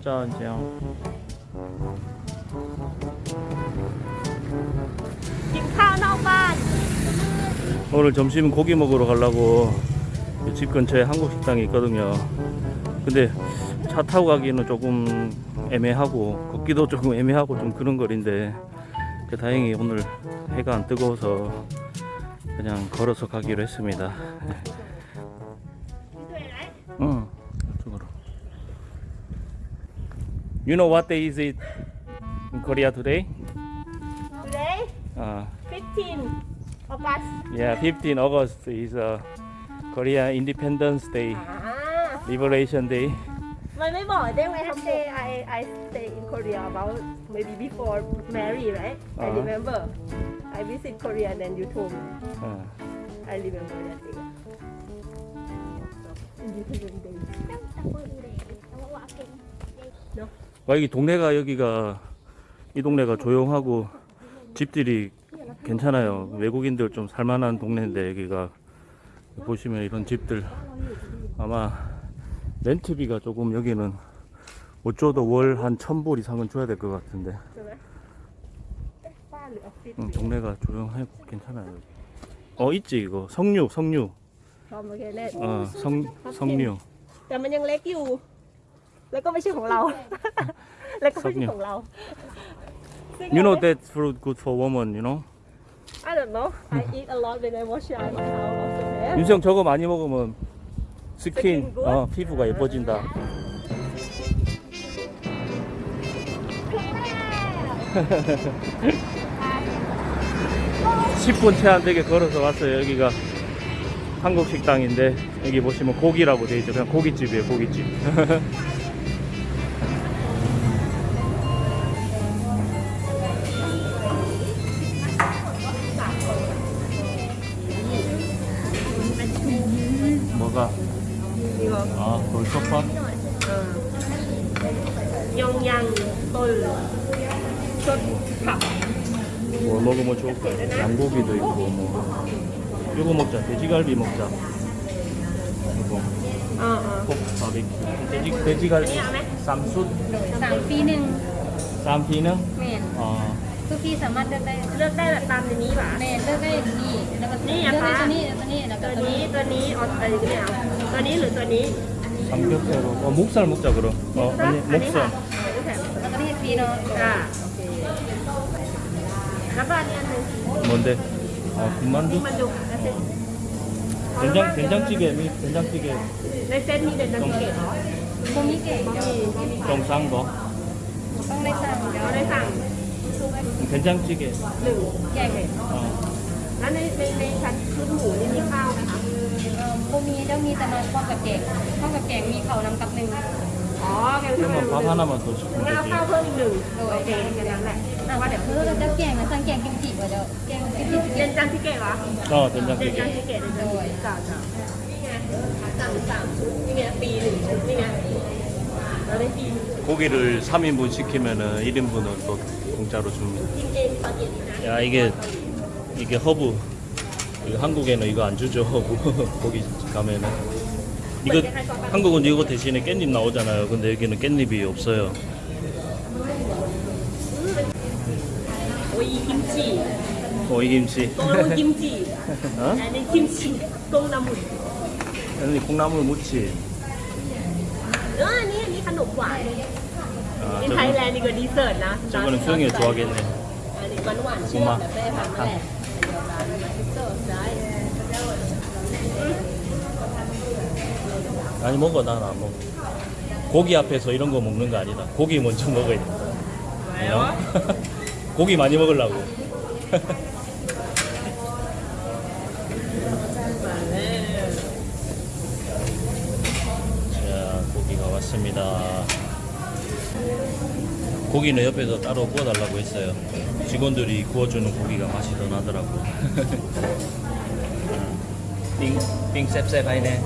가자 이제 오늘 점심 고기 먹으러 가려고 집 근처에 한국 식당이 있거든요. 근데 차 타고 가기는 조금 애매하고 걷기도 조금 애매하고 좀 그런 거리인데 다행히 오늘 해가 안 뜨거워서 그냥 걸어서 가기로 했습니다. 응. You know what day is it in Korea today? Today? Uh, 15 August. Yeah, 15 August is uh, Korea Independence Day, ah. Liberation Day. My neighbor, then when I I, I stay in Korea about maybe before marry, right? Uh -huh. I uh-huh. remember. I visit Korea and then you told me. Uh. I remember that day. Independence Day. Oh, no. 와 여기 동네가 여기가 이 동네가 조용하고 집들이 괜찮아요. 외국인들 좀 살만한 동네인데 여기가 보시면 이런 집들 아마 렌트비가 조금 여기는 못 줘도 월 한 천불 이상은 줘야 될 것 같은데 ใช่ไหมบ้านหรือออฟฟิศ 응, 동네가 조용하고 괜찮아요. 여기. 어 있지 이거 석류 석류 พร้อมโอเคเล่น 어 성, 석류 แต่มันยังเล็กอยู่ แล้วก็ไม่ใช่ของเรา แล้วก็ไม่ใช่ของเรา You know that fruit good for woman you know I don't know I eat a lot when I wash my house also there 윤성 저거 많이 먹으면 스킨 스킨 굿? 어, 피부가 예뻐진다. 십 분 채 안 되게 걸어서 왔어요. 여기가 한국 식당인데 여기 보시면 고기라고 돼 있죠. 그냥 고깃집이에요. 고깃집. 아, 돌솥밥? ยองยังต้นชดผัก 뭐 먹으면 좋을까요? 양고기도 있고 뭐 이거 먹자 돼지갈비 먹자 이거 อ่าอ่า 꼭 바비큐 돼지, 돼지갈비 쌈숯 สามปีหนึ่ง 쌈피는 แม่น 어, ทุกที่สามารถเลือกได้ เลือกได้แบบตามในนี้ป่ะ แม่นเลือกได้นี่แล้วก็ นี่ เลื อะ อกได้ คะ ตัวนี้ตัวนี้แล้วก็ ตัว ตัว นี้ นี้ ตัวนี้ออสอะไรเนี่ยตัวนี้หรือตัวนี้ 삼겹살로 어, 목살 먹자 그럼 어, อัน 아니 นี้ค่ะ 목살 อันนี้แถม แล้วก็ที่ฟรีเนาะ อ่าโอเคแล้วก็อันนี้อันหนึง 뭔데? 아 นี่ 군만두? มันดูแล้วเซ็ต 된장, 된장찌개 미 된장찌개 ในเซตมีเด่นดังเกตเหรอ ตรงนี้เก่ง บะหมี่บะหมี่ 좀 싼 거? ต้องได้สั่งเดี๋ยว เราได้สั่ง 된장찌개 หนึ่ง แกง 어, แล้วในในในชั้นชุดหมูนี่มีข้าวไหมคะ เอ่อพวกนี้จะมีแต่มาพร้อมกับแกงพร้อมกับแกงมีเขาวนำกับหนึ่ง อ๋อแกงเพิ่มหนึ่ง 그러면 밥 하나만 더 시키면 งั้นเอา 되지 ข้าวเพิ่มอีกหนึ่งโอเคแค่นั้นแหละ อ่ะว่าเดี๋ยวเพื่อจะแกงนะสั่งแกงกิมจิก่อนเดี๋ยวแกงกิมจิ เด่นจังที่เกตเหรอ 어 เด่นจัง 된장찌개 ที่เกตเด่นจังที่เกตจ้าจ้านี่ไงสั่งสามชุดนี่ไงปีหนึ่งชุดนี่ไงเราได้ปีหนึ่ง 고기를 3인분 시키면은 1인분은 또 공짜로 줍니다 กินเองตอนเย็นนี่นะ 야 이게 이게 허브 이거 한국에는 이거 안 주죠 거기 가면은. 이거 한국은 이거 대신에 깻잎 나오잖아요. 근데 여기는 깻잎이 없어요. 오이김치. 오이김치. 꽁나무김치. 어? 나는 김치. 꽁나물. 아니 콩나물 무침. 아니 아니 한옥과 아, 저거, 저거는 수영이 좋아하겠네. 고마. 아. 아니 먹어 나는 안 먹어. 고기 앞에서 이런 거 먹는 거 아니다. 고기 먼저 먹어야 된다 왜요? 어? 고기 많이 먹으려고. 자 고기가 왔습니다. 고기는 옆에서 따로 구워달라고 했어요 직원들이 구워주는 고기가 맛이 더 나더라고 빙, 빙 쌉쌉하네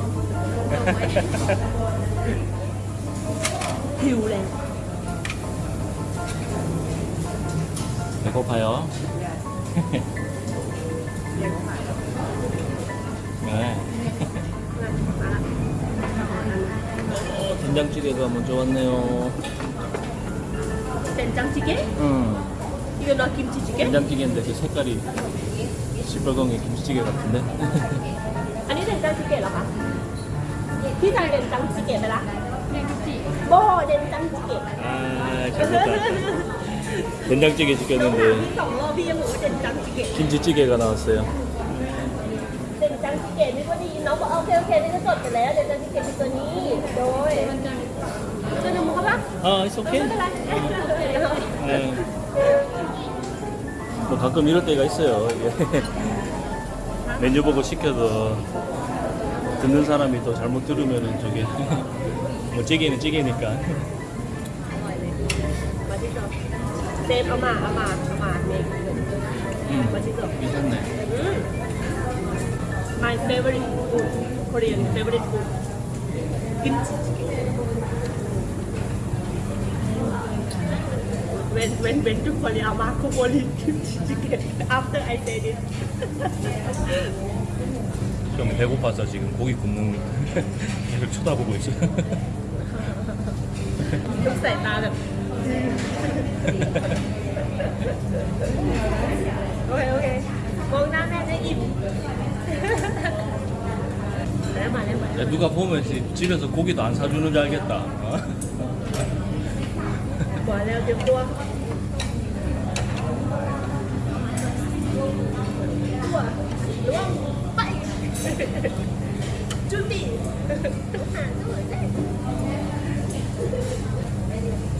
배우래 배고파요? 네. 된장찌개가 먼저 왔네요. 된장찌개? 응. 이거 너 김치찌개? 된장찌개인데 그 색깔이 시뻘건 게 김치찌개 같은데. 아니 된장찌개 เหรอคะพี่ทาน된장찌개ไปละ แม่กุจิ โบ된장찌개 아 잘못다. 된장찌개 น้องถาม 시켰는데 พี่สองรอบพี่ยังบอกว่า된장찌개 김치찌개가 나왔어요. 된장찌개 นี่ก็ได้ยินน้องบอกโอเคโอเคนี่ก็จดไปแล้ว된장찌개คือตัวนี้โดยจะนำมุกปะ 아, it's okay. 아, 네. 뭐 가끔 이럴 때가 있어요. 메뉴 보고 시켜서 듣는 사람이 또 잘못 들으면 저게 뭐 찌개는 찌개니까. 네, 아마 아마 아마 네. 음, 맛있어. 괜찮네. 음. My favorite food, Korean favorite food. When, when went to Poli, Amako Poli kimchi chicken after I said it. 좀 배고파서 지금 고기 굽는 계속 쳐다보고 있어. 욕사에 나는. 오케이 오케이. 먹나면은 입. 야, 누가 보면 집에서 고기도 안 사주는 줄 알겠다.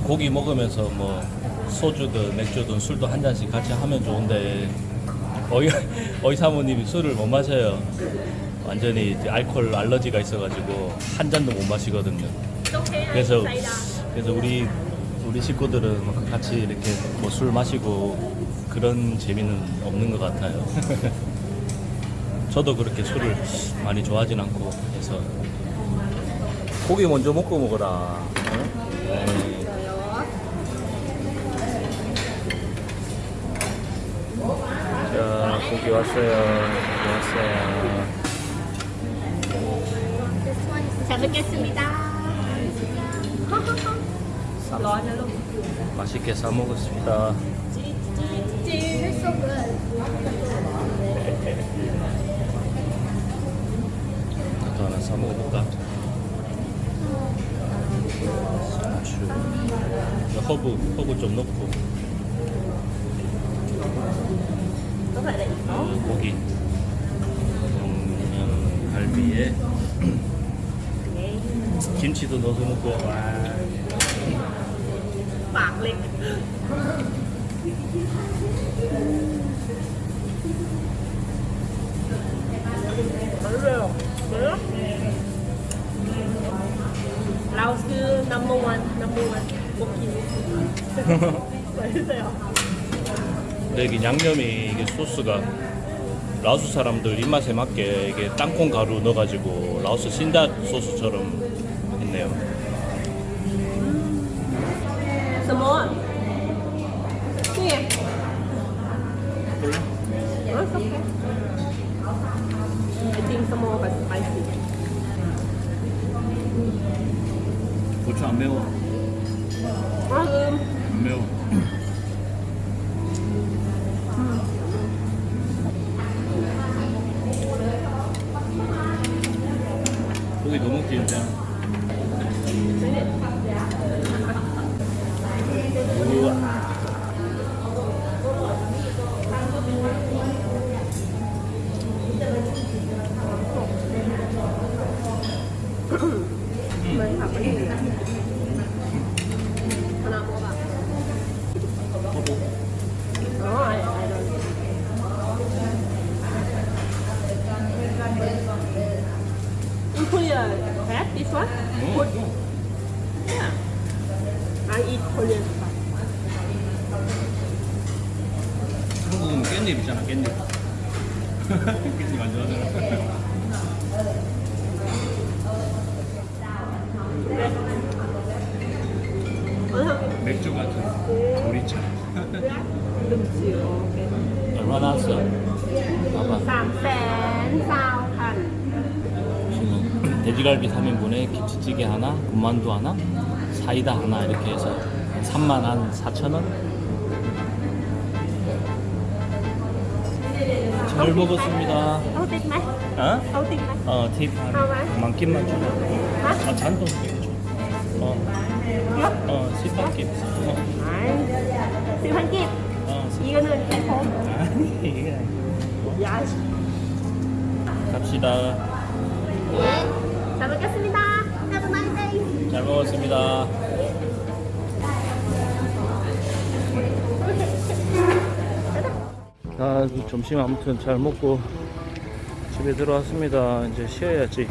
고기 먹으면서 뭐 소주든 맥주든 술도 한 잔씩 같이 하면 좋은데 어이, 어이 사모님이 술을 못 마셔요. 완전히 알코올 알러지가 있어가지고 한 잔도 못 마시거든요. 그래서 그래서 우리 우리 식구들은 같이 이렇게 뭐 술 마시고 그런 재미는 없는 것 같아요. 저도 그렇게 술을 많이 좋아하진 않고 해서 고기 먼저 먹고 먹어라. 자 고기 왔어요. 고기 왔어요. 잘 먹겠습니다. 맛있게 싸 먹었습니다. 나도 하나 싸 먹어볼까? 허브, 허브 좀 넣고. 음, 고기. 음, 갈비에. 김치도 넣어서 먹고 와. 막 렉. 근데 양념이 이게 소스가 라오스 사람들 입맛에 맞게 이게 땅콩 가루 넣어가지고 라오스 신다 소스처럼 좋네요 스몬 예. It's okay. I think some more is spicy. 고추 안 매워. 아, 음. 안 매워. 고기 너무 길다. this one? Put, yeah I eat Korean stuff 한국은 깻잎 있잖아 깻잎. 깻잎 안 좋아하잖아. 얼마 나왔어? 봐봐. 지금 돼지갈비 3인분에 김치찌개 하나, 군만두 하나, 사이다 하나 이렇게 해서 3만 한 4천 원? 잘 먹었습니다. 어? 어? 팁. 만큼만 주고. 아, 잔돈 줘. 어. 어, 10만 개. 어. 10만 이게. 야. 갑시다. 예. 잘 먹겠습니다. Nice day. 잘 먹었습니다. 아, 점심 아무튼 잘 먹고 집에 들어왔습니다. 이제 쉬어야지.